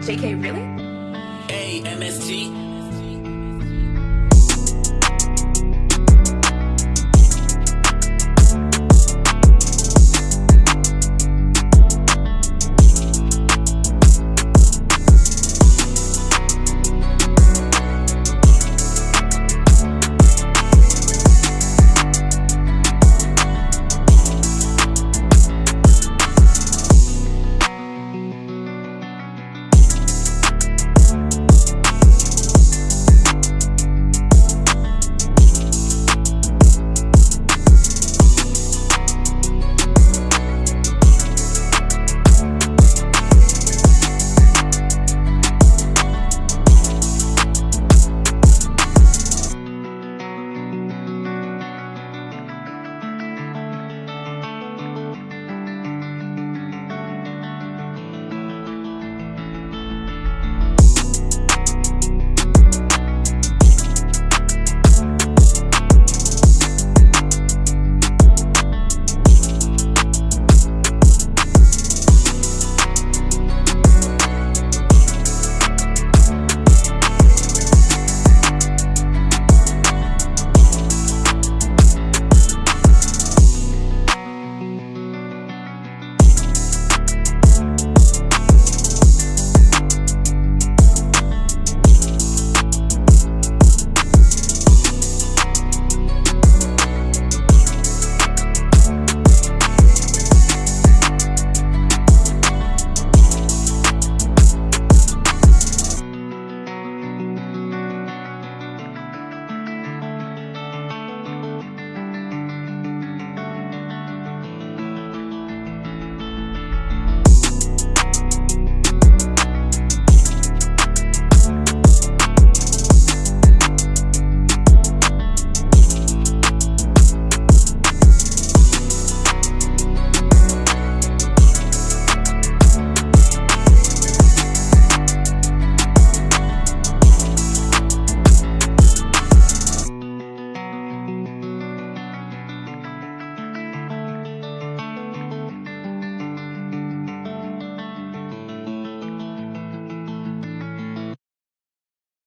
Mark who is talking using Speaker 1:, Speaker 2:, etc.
Speaker 1: JK, really?
Speaker 2: A-M-S-T